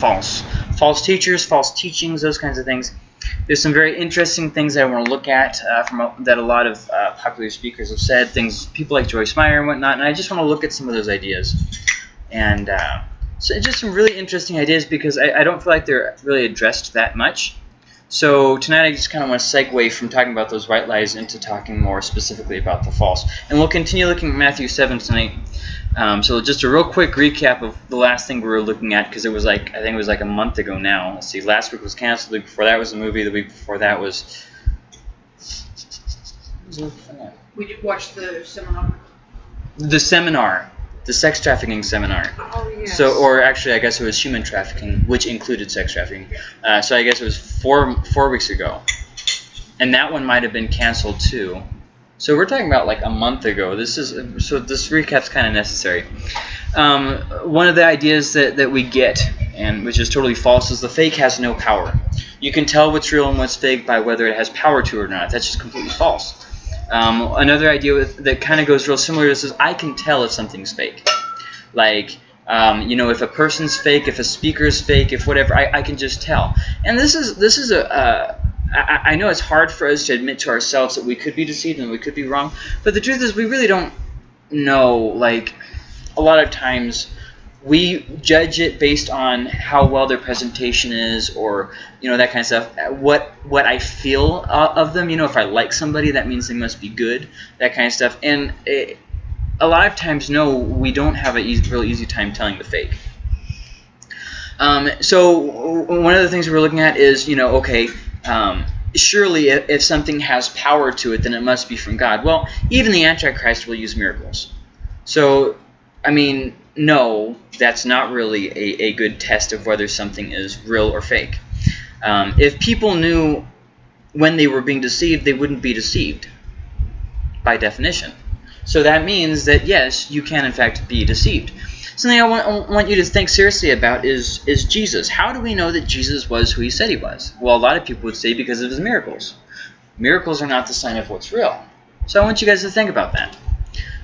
false. False teachers, false teachings, those kinds of things. There's some very interesting things that I want to look at uh, from a, that a lot of uh, popular speakers have said, things people like Joyce Meyer and whatnot, and I just want to look at some of those ideas. And uh, so just some really interesting ideas because I, I don't feel like they're really addressed that much. So tonight I just kind of want to segue from talking about those white lies into talking more specifically about the false. And we'll continue looking at Matthew 7 tonight. Um, so just a real quick recap of the last thing we were looking at because it was like I think it was like a month ago now. Let's see, last week was canceled. The week before that was a movie. The week before that was. We did watch the seminar. The seminar, the sex trafficking seminar. Oh yes. So, or actually, I guess it was human trafficking, which included sex trafficking. Uh, so I guess it was four four weeks ago, and that one might have been canceled too. So we're talking about like a month ago. This is so this recap's kind of necessary. Um, one of the ideas that, that we get, and which is totally false, is the fake has no power. You can tell what's real and what's fake by whether it has power to it or not. That's just completely false. Um, another idea with, that kind of goes real similar to this is I can tell if something's fake. Like, um, you know, if a person's fake, if a speaker's fake, if whatever, I, I can just tell. And this is this is a, a I, I know it's hard for us to admit to ourselves that we could be deceived and we could be wrong, but the truth is we really don't know. Like, a lot of times we judge it based on how well their presentation is or you know that kind of stuff what what i feel uh, of them you know if i like somebody that means they must be good that kind of stuff and it, a lot of times no we don't have a easy, real easy time telling the fake um, so one of the things we're looking at is you know okay um, surely if, if something has power to it, then it must be from God. Well, even the Antichrist will use miracles. So, I mean, no, that's not really a, a good test of whether something is real or fake. Um, if people knew when they were being deceived, they wouldn't be deceived by definition. So that means that, yes, you can in fact be deceived. Something I want, want you to think seriously about is, is Jesus. How do we know that Jesus was who he said he was? Well, a lot of people would say because of his miracles. Miracles are not the sign of what's real. So I want you guys to think about that.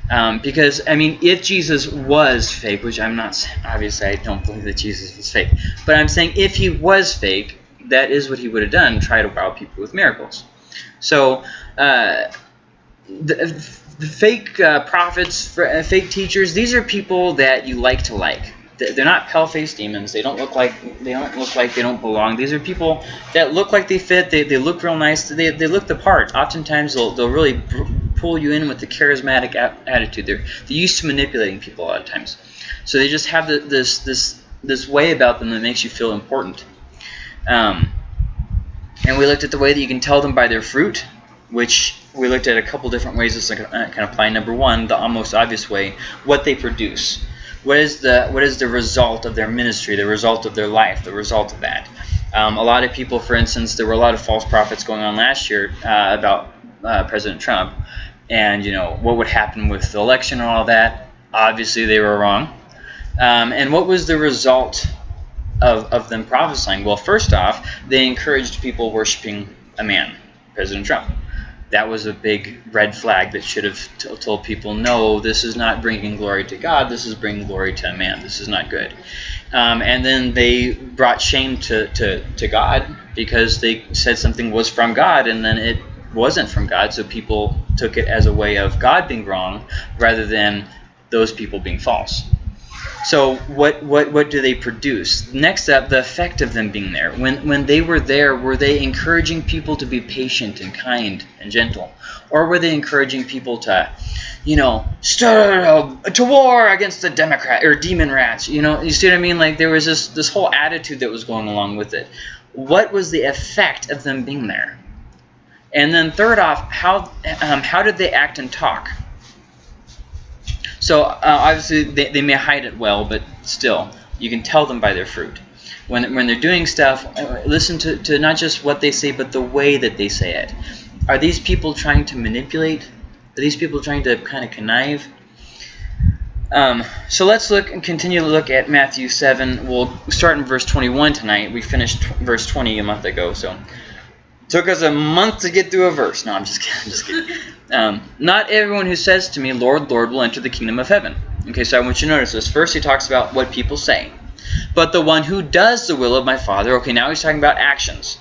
Um, because, I mean, if Jesus was fake, which I'm not, obviously I don't believe that Jesus was fake, but I'm saying if he was fake, that is what he would have done, try to wow people with miracles. So, uh, the, the fake uh, prophets, uh, fake teachers, these are people that you like to like. They're not pale-faced demons. They don't look like they don't look like they don't belong. These are people that look like they fit. They, they look real nice. They, they look the part. Oftentimes they'll they'll really pull you in with the charismatic attitude. They're they're used to manipulating people a lot of times. So they just have the, this this this way about them that makes you feel important. Um, and we looked at the way that you can tell them by their fruit which we looked at a couple different ways this can apply. Number one, the almost obvious way, what they produce. What is the what is the result of their ministry, the result of their life, the result of that? Um, a lot of people, for instance, there were a lot of false prophets going on last year uh, about uh, President Trump, and you know what would happen with the election and all that. Obviously, they were wrong. Um, and what was the result of, of them prophesying? Well, first off, they encouraged people worshiping a man, President Trump that was a big red flag that should have told people, no, this is not bringing glory to God. This is bringing glory to a man. This is not good. Um, and then they brought shame to, to, to God because they said something was from God and then it wasn't from God. So people took it as a way of God being wrong rather than those people being false. So what, what, what do they produce? Next up, the effect of them being there. When, when they were there, were they encouraging people to be patient and kind and gentle? Or were they encouraging people to, you know, stir to war against the Democrat or demon rats? You know, you see what I mean? Like there was this, this whole attitude that was going along with it. What was the effect of them being there? And then third off, how, um, how did they act and talk? So uh, obviously they, they may hide it well, but still, you can tell them by their fruit. When, when they're doing stuff, uh, listen to, to not just what they say, but the way that they say it. Are these people trying to manipulate? Are these people trying to kind of connive? Um, so let's look and continue to look at Matthew 7. We'll start in verse 21 tonight. We finished verse 20 a month ago, so took us a month to get through a verse. No, I'm just kidding. I'm just kidding. Um, not everyone who says to me, Lord, Lord, will enter the kingdom of heaven. Okay, so I want you to notice this. First, he talks about what people say. but the one who does the will of my Father. Okay, now he's talking about actions.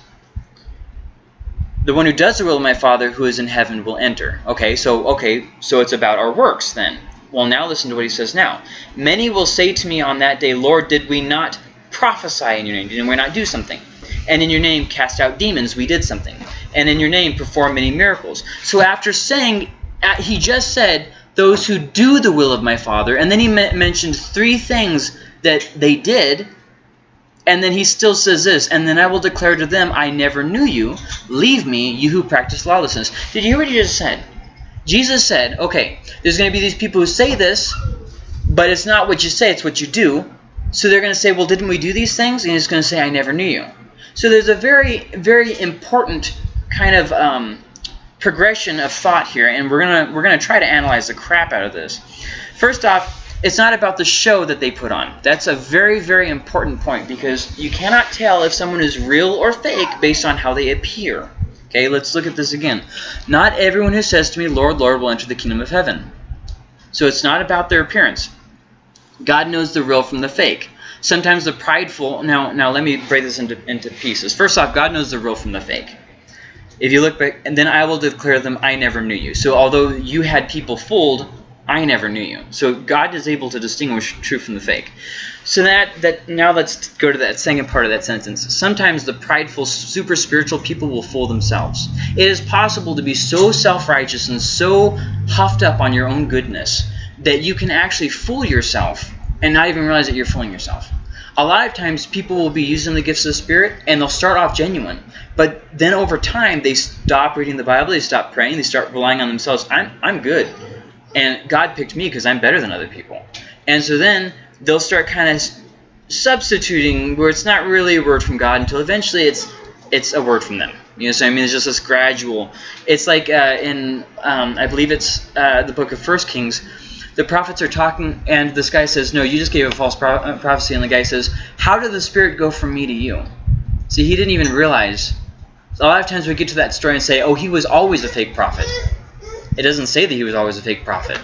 The one who does the will of my Father who is in heaven will enter. Okay, so okay, so it's about our works then. Well, now listen to what he says now. Many will say to me on that day, Lord, did we not prophesy in your name? Did we not do something? And in your name cast out demons, we did something. And in your name perform many miracles. So after saying, uh, he just said, those who do the will of my Father, and then he mentioned three things that they did, and then he still says this, and then I will declare to them, I never knew you. Leave me, you who practice lawlessness. Did you hear what he just said? Jesus said, okay, there's going to be these people who say this, but it's not what you say, it's what you do. So they're going to say, well, didn't we do these things? And he's going to say, I never knew you. So there's a very, very important kind of um, progression of thought here, and we're gonna we're gonna try to analyze the crap out of this. First off, it's not about the show that they put on. That's a very, very important point because you cannot tell if someone is real or fake based on how they appear. Okay, let's look at this again. Not everyone who says to me, Lord, Lord, will enter the kingdom of heaven. So it's not about their appearance. God knows the real from the fake. Sometimes the prideful, now, now let me break this into, into pieces. First off, God knows the real from the fake. If you look back, and then I will declare them, I never knew you. So although you had people fooled, I never knew you. So God is able to distinguish true from the fake. So that that now let's go to that second part of that sentence. Sometimes the prideful, super spiritual people will fool themselves. It is possible to be so self-righteous and so huffed up on your own goodness that you can actually fool yourself and not even realize that you're fooling yourself. A lot of times people will be using the gifts of the Spirit and they'll start off genuine. But then over time they stop reading the Bible, they stop praying, they start relying on themselves. I'm, I'm good. And God picked me because I'm better than other people. And so then they'll start kind of substituting where it's not really a word from God until eventually it's it's a word from them. You know what I mean? It's just this gradual. It's like uh, in, um, I believe it's uh, the book of First Kings, the prophets are talking, and this guy says, no, you just gave a false pro uh, prophecy. And the guy says, how did the Spirit go from me to you? See, he didn't even realize. A lot of times we get to that story and say, oh, he was always a fake prophet. It doesn't say that he was always a fake prophet.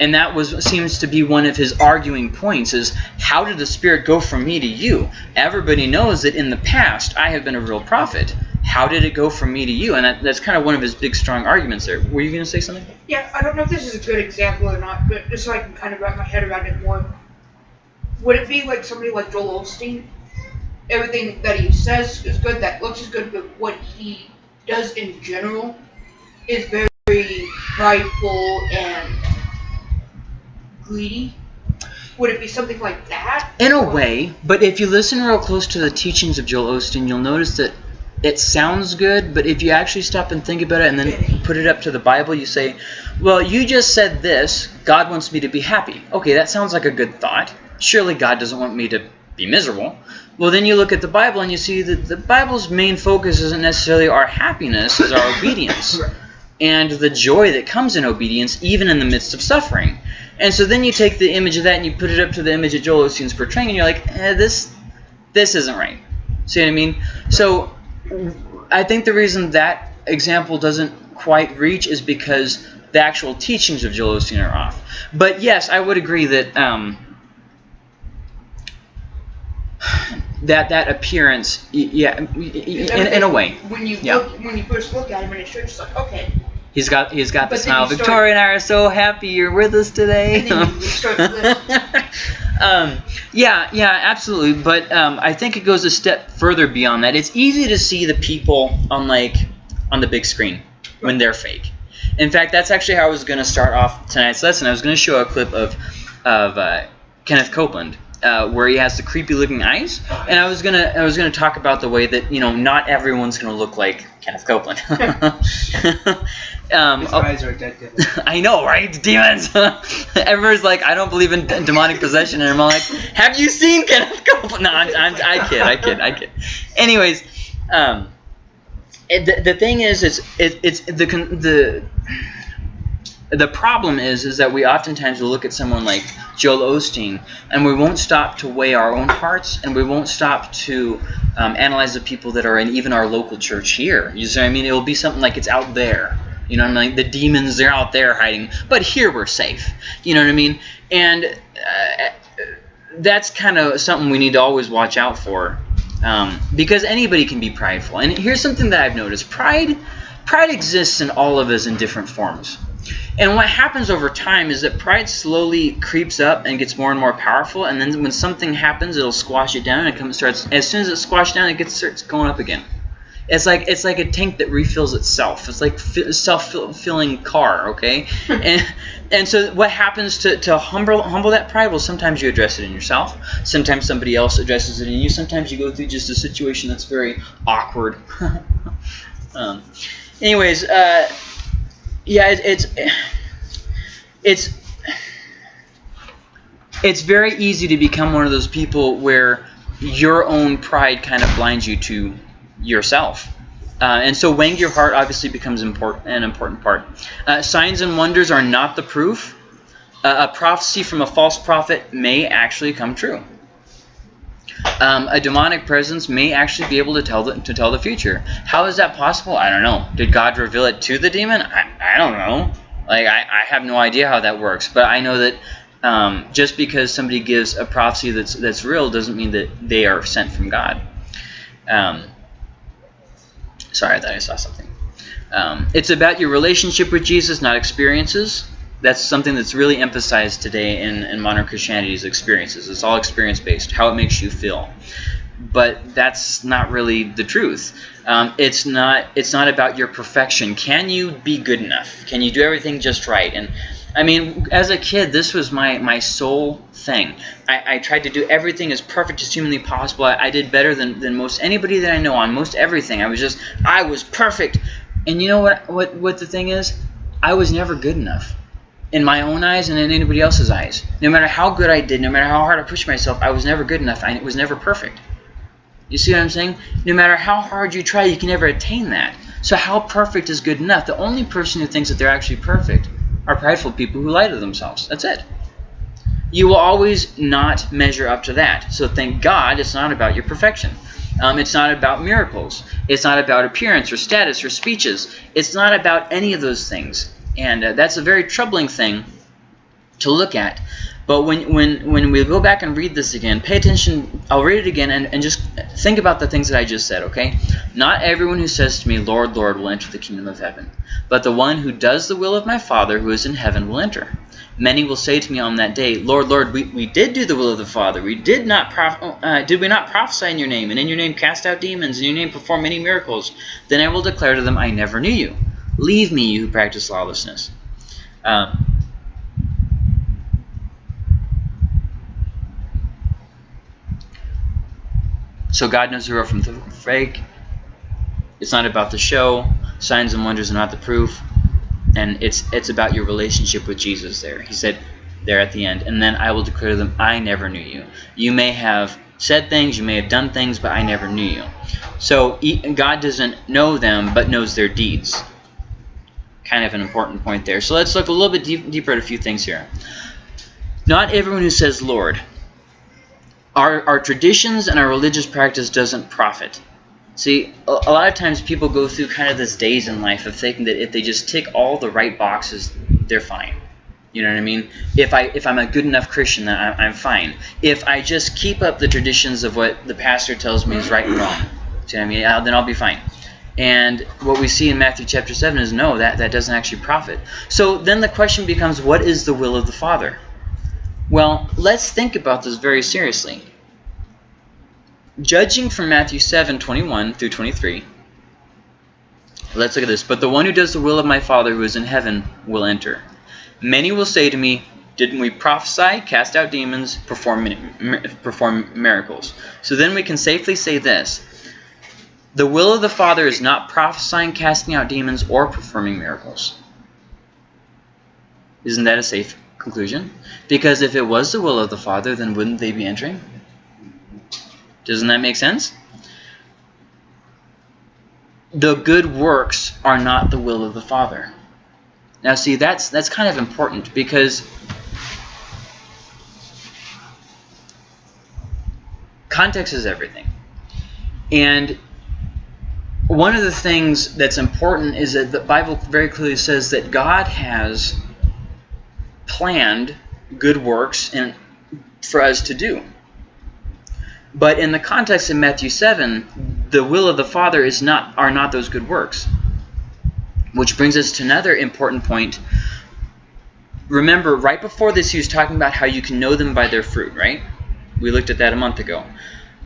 And that was seems to be one of his arguing points is how did the Spirit go from me to you? Everybody knows that in the past I have been a real prophet. How did it go from me to you? And that, that's kind of one of his big strong arguments there. Were you going to say something? Yeah, I don't know if this is a good example or not, but just so I can kind of wrap my head around it more. Would it be like somebody like Joel Osteen? Everything that he says is good, that looks is good, but what he does in general is very very prideful and greedy? Would it be something like that? In a way, but if you listen real close to the teachings of Joel Osteen, you'll notice that it sounds good, but if you actually stop and think about it and then put it up to the Bible, you say, well, you just said this, God wants me to be happy. Okay, that sounds like a good thought. Surely God doesn't want me to be miserable. Well, then you look at the Bible and you see that the Bible's main focus isn't necessarily our happiness, it's our obedience and the joy that comes in obedience even in the midst of suffering. And so then you take the image of that and you put it up to the image that Joel Osteen's portraying and you're like, eh, this, this isn't right. See what I mean? So I think the reason that example doesn't quite reach is because the actual teachings of Joel Osteen are off. But yes, I would agree that um, that that appearance, yeah, in, in a way. When you yeah. look, when you first look at him in his church, it's like, okay, He's got he's got the smile. Victoria and I are so happy you're with us today. um, yeah, yeah, absolutely. But um, I think it goes a step further beyond that. It's easy to see the people on like on the big screen when they're fake. In fact, that's actually how I was going to start off tonight's lesson. I was going to show a clip of of uh, Kenneth Copeland uh, where he has the creepy looking eyes. And I was gonna I was gonna talk about the way that you know not everyone's gonna look like Kenneth Copeland. um, His eyes are dead I know, right? Demons. Everyone's like, I don't believe in demonic possession, and I'm like, Have you seen Kenneth Copeland? No, I'm, I'm, I kid, I kid, I kid. Anyways, um, it, the, the thing is, it's it, it's the the the problem is is that we oftentimes will look at someone like Joel Osteen and we won't stop to weigh our own hearts and we won't stop to um, analyze the people that are in even our local church here. You see what I mean? It will be something like it's out there. You know what I mean? The demons, they're out there hiding. But here we're safe. You know what I mean? And uh, that's kind of something we need to always watch out for, um, because anybody can be prideful. And here's something that I've noticed: pride, pride exists in all of us in different forms. And what happens over time is that pride slowly creeps up and gets more and more powerful. And then when something happens, it'll squash it down and it comes starts. As soon as it's squashed down, it gets starts going up again. It's like it's like a tank that refills itself. It's like self-filling car, okay? and and so what happens to, to humble humble that pride? Well, sometimes you address it in yourself. Sometimes somebody else addresses it in you. Sometimes you go through just a situation that's very awkward. um, anyways, uh, yeah, it, it's it's it's very easy to become one of those people where your own pride kind of blinds you to yourself. Uh, and so weighing your heart obviously becomes important, an important part. Uh, signs and wonders are not the proof. Uh, a prophecy from a false prophet may actually come true. Um, a demonic presence may actually be able to tell the, to tell the future. How is that possible? I don't know. Did God reveal it to the demon? I, I don't know. Like I, I have no idea how that works. But I know that um, just because somebody gives a prophecy that's that's real doesn't mean that they are sent from God. Um, Sorry, I thought I saw something. Um, it's about your relationship with Jesus, not experiences. That's something that's really emphasized today in, in modern Christianity's experiences. It's all experience-based, how it makes you feel. But that's not really the truth. Um, it's not. It's not about your perfection. Can you be good enough? Can you do everything just right? And I mean, as a kid, this was my, my sole thing. I, I tried to do everything as perfect as humanly possible. I, I did better than, than most anybody that I know on most everything. I was just, I was perfect. And you know what, what, what the thing is? I was never good enough in my own eyes and in anybody else's eyes. No matter how good I did, no matter how hard I pushed myself, I was never good enough. I it was never perfect. You see what I'm saying? No matter how hard you try, you can never attain that. So how perfect is good enough? The only person who thinks that they're actually perfect are prideful people who lie to themselves. That's it. You will always not measure up to that. So thank God it's not about your perfection. Um, it's not about miracles. It's not about appearance or status or speeches. It's not about any of those things. And uh, that's a very troubling thing to look at. But when, when, when we go back and read this again, pay attention. I'll read it again and, and just think about the things that I just said, okay? Not everyone who says to me, Lord, Lord, will enter the kingdom of heaven, but the one who does the will of my Father who is in heaven will enter. Many will say to me on that day, Lord, Lord, we, we did do the will of the Father. We did not uh, did we not prophesy in your name, and in your name cast out demons, in your name perform many miracles? Then I will declare to them, I never knew you. Leave me, you who practice lawlessness. Um, So God knows the real from the fake. It's not about the show. Signs and wonders are not the proof. And it's it's about your relationship with Jesus there. He said there at the end. And then I will declare to them, I never knew you. You may have said things, you may have done things, but I never knew you. So God doesn't know them, but knows their deeds. Kind of an important point there. So let's look a little bit deep, deeper at a few things here. Not everyone who says Lord our, our traditions and our religious practice doesn't profit. See, a, a lot of times people go through kind of this days in life of thinking that if they just tick all the right boxes, they're fine. You know what I mean? If I if I'm a good enough Christian, then I'm, I'm fine. If I just keep up the traditions of what the pastor tells me is right and wrong, see what I mean? I'll, then I'll be fine. And what we see in Matthew chapter 7 is no, that, that doesn't actually profit. So then the question becomes, what is the will of the Father? Well, let's think about this very seriously. Judging from Matthew 7, 21 through 23, let's look at this. But the one who does the will of my Father who is in heaven will enter. Many will say to me, didn't we prophesy, cast out demons, perform, perform miracles? So then we can safely say this. The will of the Father is not prophesying, casting out demons, or performing miracles. Isn't that a safe conclusion? Because if it was the will of the Father, then wouldn't they be entering? Doesn't that make sense? The good works are not the will of the Father. Now see, that's that's kind of important because context is everything. And one of the things that's important is that the Bible very clearly says that God has planned good works and for us to do. But in the context of Matthew 7, the will of the Father is not are not those good works. Which brings us to another important point. Remember, right before this, he was talking about how you can know them by their fruit, right? We looked at that a month ago.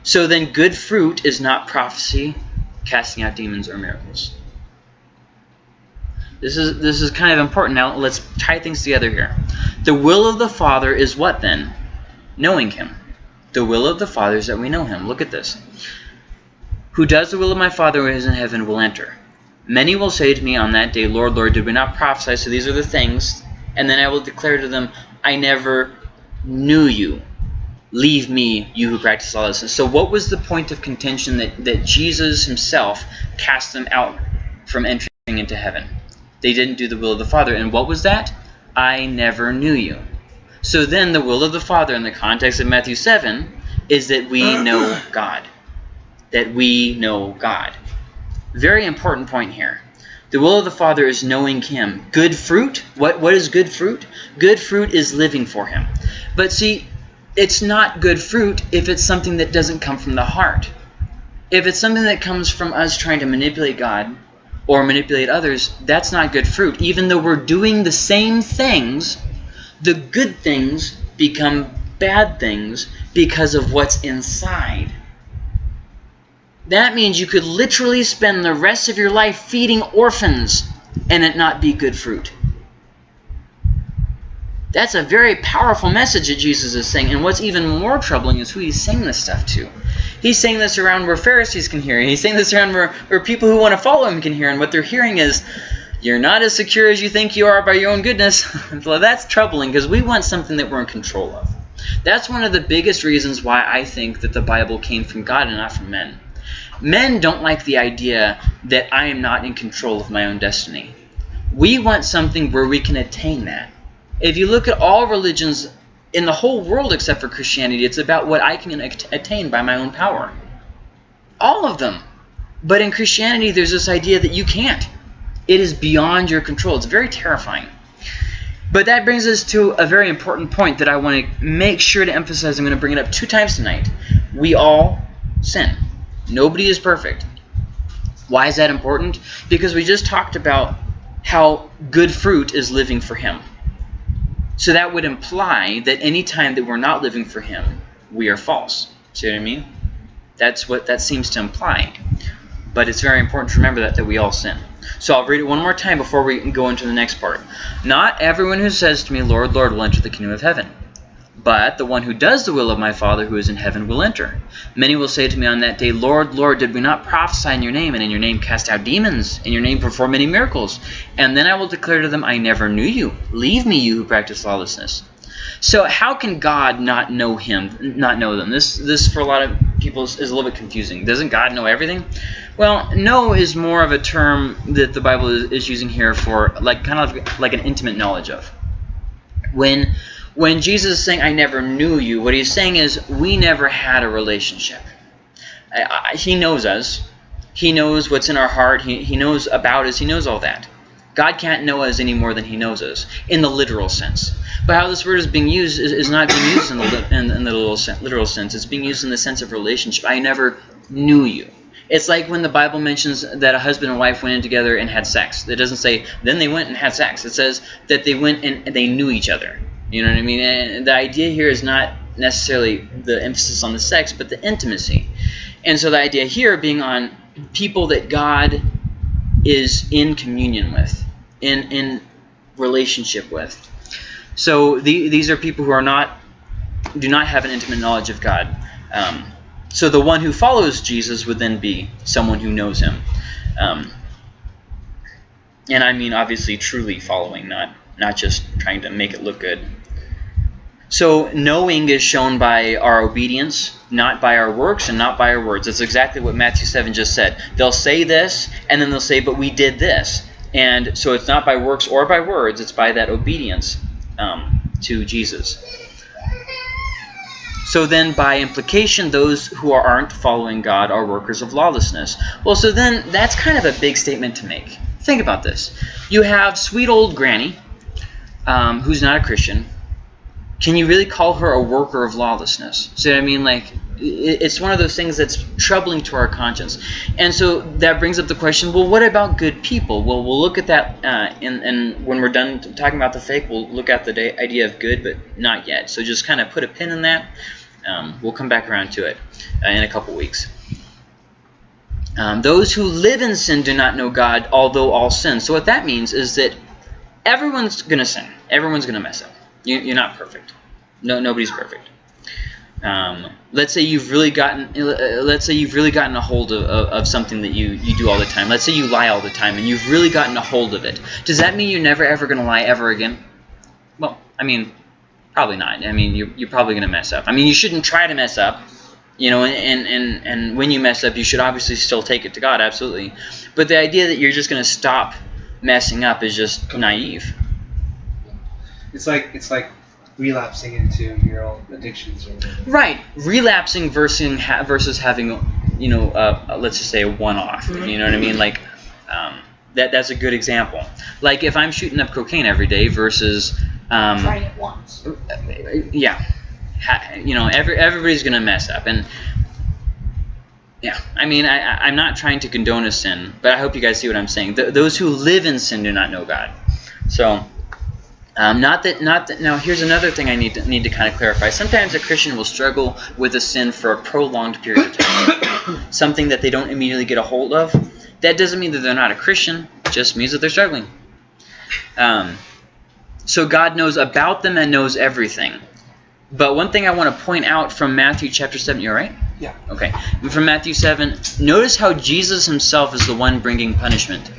So then good fruit is not prophecy, casting out demons, or miracles. This is this is kind of important. Now let's tie things together here. The will of the Father is what then? Knowing Him. The will of the Father is that we know Him. Look at this. Who does the will of my Father who is in heaven will enter. Many will say to me on that day, Lord, Lord, did we not prophesy? So these are the things. And then I will declare to them, I never knew you. Leave me, you who practice lawlessness. So what was the point of contention that, that Jesus himself cast them out from entering into heaven? They didn't do the will of the Father. And what was that? I never knew you. So then the will of the Father in the context of Matthew 7 is that we know God. That we know God. Very important point here. The will of the Father is knowing Him. Good fruit? What, what is good fruit? Good fruit is living for Him. But see, it's not good fruit if it's something that doesn't come from the heart. If it's something that comes from us trying to manipulate God or manipulate others, that's not good fruit. Even though we're doing the same things, the good things become bad things because of what's inside. That means you could literally spend the rest of your life feeding orphans and it not be good fruit. That's a very powerful message that Jesus is saying. And what's even more troubling is who he's saying this stuff to. He's saying this around where Pharisees can hear. He's saying this around where, where people who want to follow him can hear. And what they're hearing is, you're not as secure as you think you are by your own goodness. well, that's troubling because we want something that we're in control of. That's one of the biggest reasons why I think that the Bible came from God and not from men. Men don't like the idea that I am not in control of my own destiny. We want something where we can attain that. If you look at all religions in the whole world except for Christianity, it's about what I can attain by my own power. All of them. But in Christianity, there's this idea that you can't. It is beyond your control. It's very terrifying. But that brings us to a very important point that I want to make sure to emphasize. I'm going to bring it up two times tonight. We all sin. Nobody is perfect. Why is that important? Because we just talked about how good fruit is living for Him. So that would imply that any time that we're not living for Him, we are false. See what I mean? That's what that seems to imply. But it's very important to remember that, that we all sin. So I'll read it one more time before we go into the next part. Not everyone who says to me, Lord, Lord, will enter the kingdom of heaven. But the one who does the will of my Father who is in heaven will enter. Many will say to me on that day, Lord, Lord, did we not prophesy in your name, and in your name cast out demons, in your name perform many miracles? And then I will declare to them, I never knew you. Leave me, you who practice lawlessness. So how can God not know him, not know them? This, this for a lot of people is, a little bit confusing. Doesn't God know everything? Well, know is more of a term that the Bible is using here for like kind of like an intimate knowledge of. When when Jesus is saying, I never knew you, what he's saying is, we never had a relationship. I, I, he knows us. He knows what's in our heart. He, he knows about us. He knows all that. God can't know us any more than he knows us, in the literal sense. But how this word is being used is, is not being used in the, in, in the literal, literal sense. It's being used in the sense of relationship. I never knew you. It's like when the Bible mentions that a husband and wife went in together and had sex. It doesn't say, then they went and had sex. It says that they went and they knew each other. You know what I mean? And the idea here is not necessarily the emphasis on the sex, but the intimacy. And so the idea here being on people that God is in communion with, in, in relationship with. So the, these are people who are not, do not have an intimate knowledge of God. Um, so the one who follows Jesus would then be someone who knows him. Um, and I mean, obviously, truly following, not not just trying to make it look good. So knowing is shown by our obedience, not by our works and not by our words. That's exactly what Matthew 7 just said. They'll say this, and then they'll say, but we did this. And so it's not by works or by words, it's by that obedience um, to Jesus. So then, by implication, those who aren't following God are workers of lawlessness. Well, so then that's kind of a big statement to make. Think about this. You have sweet old Granny, um, who's not a Christian, can you really call her a worker of lawlessness? So I mean, like, it's one of those things that's troubling to our conscience. And so that brings up the question, well, what about good people? Well, we'll look at that, uh, and, and when we're done talking about the fake, we'll look at the idea of good, but not yet. So just kind of put a pin in that. Um, we'll come back around to it uh, in a couple weeks. Um, those who live in sin do not know God, although all sin. So what that means is that everyone's going to sin. Everyone's going to mess up. You, you're not perfect. No, nobody's perfect. Um, let's say you've really gotten uh, let's say you've really gotten a hold of, of, of, something that you, you do all the time. Let's say you lie all the time and you've really gotten a hold of it. Does that mean you're never ever going to lie ever again? Well, I mean, probably not. I mean, you're, you're probably going to mess up. I mean, you shouldn't try to mess up. You know, and, and, and when you mess up, you should obviously still take it to God, absolutely. But the idea that you're just going to stop messing up is just naive. It's like it's like relapsing into your own addictions or whatever. Right, relapsing versus ha versus having, you know, uh, let's just say a one-off. Mm -hmm. You know what I mean? Like, um, that that's a good example. Like if I'm shooting up cocaine every day versus um, trying it once. Yeah, ha, you know, every everybody's gonna mess up, and yeah, I mean, I, I'm not trying to condone a sin, but I hope you guys see what I'm saying. Th those who live in sin do not know God. So. Um, not that, not that. Now, here's another thing I need to need to kind of clarify. Sometimes a Christian will struggle with a sin for a prolonged period of time, something that they don't immediately get a hold of. That doesn't mean that they're not a Christian. It just means that they're struggling. Um, so God knows about them and knows everything. But one thing I want to point out from Matthew chapter 7, you're right? Yeah. Okay. From Matthew 7, notice how Jesus himself is the one bringing punishment.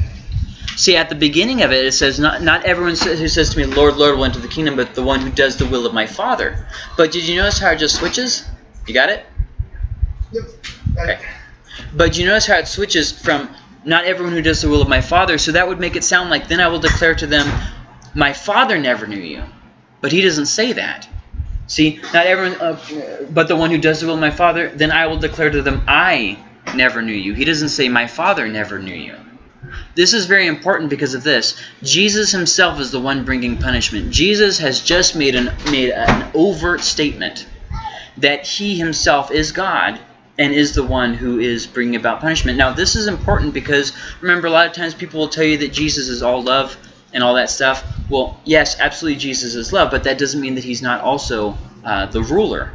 See, at the beginning of it, it says, not, not everyone who says to me, Lord, Lord, will enter the kingdom, but the one who does the will of my Father. But did you notice how it just switches? You got it? Yep. Okay. But you notice how it switches from not everyone who does the will of my Father, so that would make it sound like, then I will declare to them, my Father never knew you. But he doesn't say that. See, not everyone, uh, but the one who does the will of my Father, then I will declare to them, I never knew you. He doesn't say, my Father never knew you. This is very important because of this. Jesus himself is the one bringing punishment. Jesus has just made an, made an overt statement that he himself is God and is the one who is bringing about punishment. Now, this is important because, remember, a lot of times people will tell you that Jesus is all love and all that stuff. Well, yes, absolutely Jesus is love, but that doesn't mean that he's not also uh, the ruler.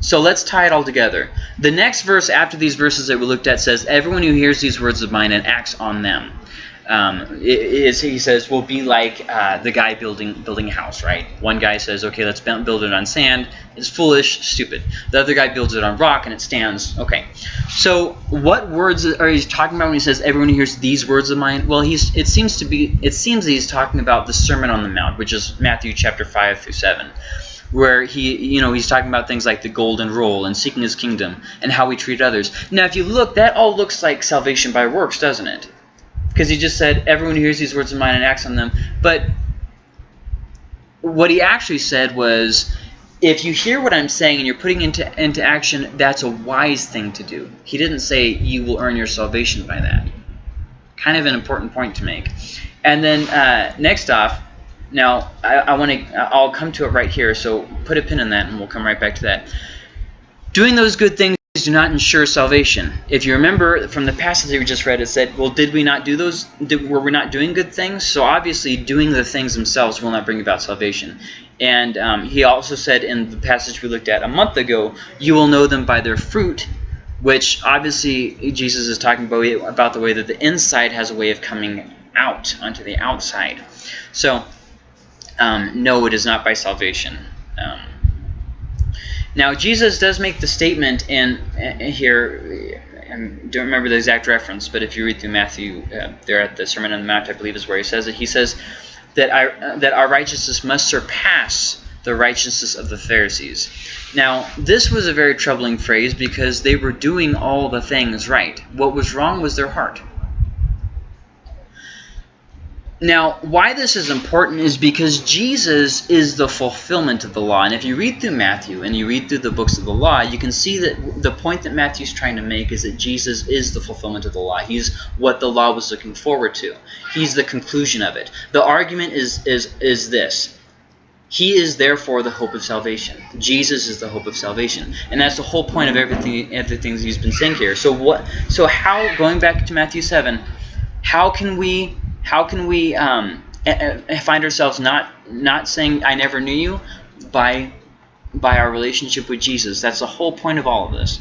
So let's tie it all together. The next verse after these verses that we looked at says, Everyone who hears these words of mine and acts on them. Um, is, he says, will be like uh, the guy building building a house, right? One guy says, okay, let's build it on sand. It's foolish, stupid. The other guy builds it on rock and it stands. Okay. So what words are he talking about when he says, everyone who hears these words of mine? Well, he's it seems to be it seems that he's talking about the Sermon on the Mount, which is Matthew chapter 5 through 7 where he, you know, he's talking about things like the golden rule and seeking his kingdom and how we treat others. Now, if you look, that all looks like salvation by works, doesn't it? Because he just said, everyone who hears these words of mine and acts on them. But what he actually said was, if you hear what I'm saying and you're putting into into action, that's a wise thing to do. He didn't say you will earn your salvation by that. Kind of an important point to make. And then uh, next off, now, I, I want to, I'll come to it right here, so put a pin in that and we'll come right back to that. Doing those good things do not ensure salvation. If you remember from the passage that we just read, it said, well, did we not do those, did, were we not doing good things? So obviously doing the things themselves will not bring about salvation. And um, he also said in the passage we looked at a month ago, you will know them by their fruit, which obviously Jesus is talking about, about the way that the inside has a way of coming out onto the outside. So um, no, it is not by salvation. Um, now, Jesus does make the statement in uh, here, I don't remember the exact reference, but if you read through Matthew, uh, there at the Sermon on the Mount, I believe is where he says it. He says that our, uh, that our righteousness must surpass the righteousness of the Pharisees. Now, this was a very troubling phrase because they were doing all the things right. What was wrong was their heart. Now, why this is important is because Jesus is the fulfillment of the law. And if you read through Matthew and you read through the books of the law, you can see that the point that Matthew's trying to make is that Jesus is the fulfillment of the law. He's what the law was looking forward to. He's the conclusion of it. The argument is, is, is this. He is therefore the hope of salvation. Jesus is the hope of salvation, and that's the whole point of everything everything he's been saying here. So what? So how? Going back to Matthew seven, how can we how can we um, find ourselves not not saying I never knew you by by our relationship with Jesus? That's the whole point of all of this.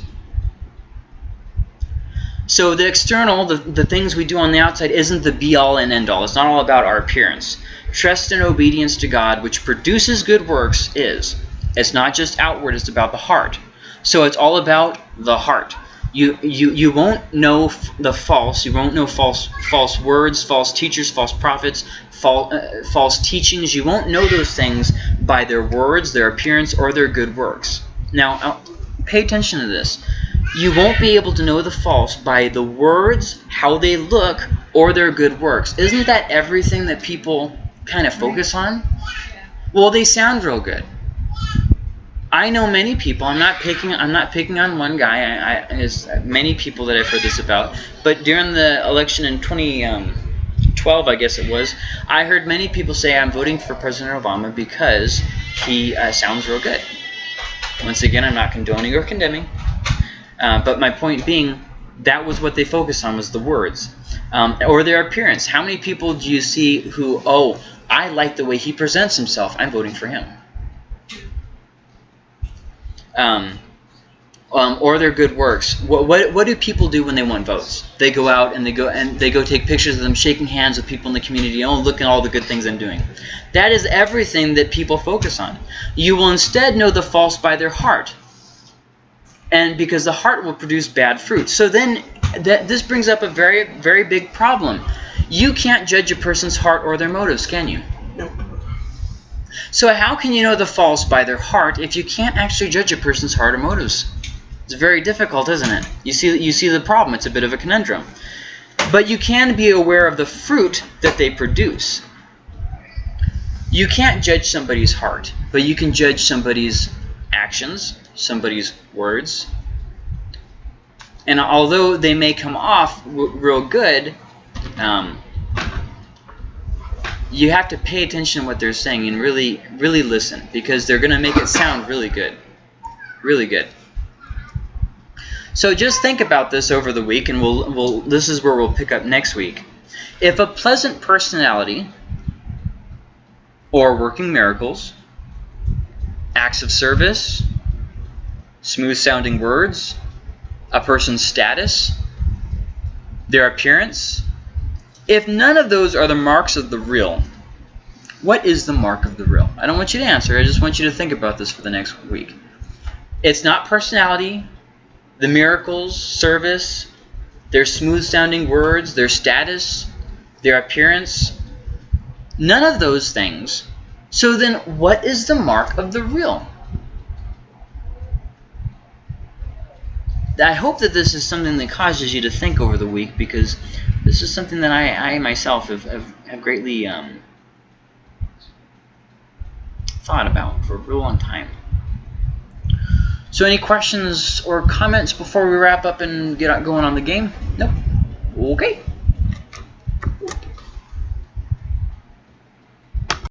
So the external, the, the things we do on the outside isn't the be-all and end-all. It's not all about our appearance. Trust and obedience to God, which produces good works, is. It's not just outward, it's about the heart. So it's all about the heart. You, you, you won't know the false. You won't know false false words, false teachers, false prophets, false, uh, false teachings. You won't know those things by their words, their appearance, or their good works. Now, uh, pay attention to this you won't be able to know the false by the words, how they look, or their good works. Isn't that everything that people kind of focus on? Well, they sound real good. I know many people. I'm not picking. I'm not picking on one guy. I, I there's many people that I've heard this about. But during the election in 2012, I guess it was, I heard many people say I'm voting for President Obama because he uh, sounds real good. Once again, I'm not condoning or condemning. Uh, but my point being, that was what they focused on was the words um, or their appearance. How many people do you see who, oh, I like the way he presents himself. I'm voting for him. Um, um, or their good works. What, what, what do people do when they want votes? They go out and they go and they go take pictures of them shaking hands with people in the community. Oh, look at all the good things I'm doing. That is everything that people focus on. You will instead know the false by their heart and because the heart will produce bad fruit. So then that this brings up a very very big problem. You can't judge a person's heart or their motives, can you? So how can you know the false by their heart if you can't actually judge a person's heart or motives? It's very difficult, isn't it? You see you see the problem. It's a bit of a conundrum. But you can be aware of the fruit that they produce. You can't judge somebody's heart, but you can judge somebody's actions, somebody's words. And although they may come off real good, um, you have to pay attention to what they're saying and really, really listen because they're going to make it sound really good. Really good. So just think about this over the week, and we'll, we'll, this is where we'll pick up next week. If a pleasant personality or working miracles, acts of service, smooth sounding words, a person's status, their appearance. If none of those are the marks of the real, what is the mark of the real? I don't want you to answer. I just want you to think about this for the next week. It's not personality, the miracles, service, their smooth sounding words, their status, their appearance. None of those things. So then what is the mark of the real? I hope that this is something that causes you to think over the week because this is something that I, I myself have, have, have greatly um, thought about for a real long time. So any questions or comments before we wrap up and get going on the game? Nope. Okay.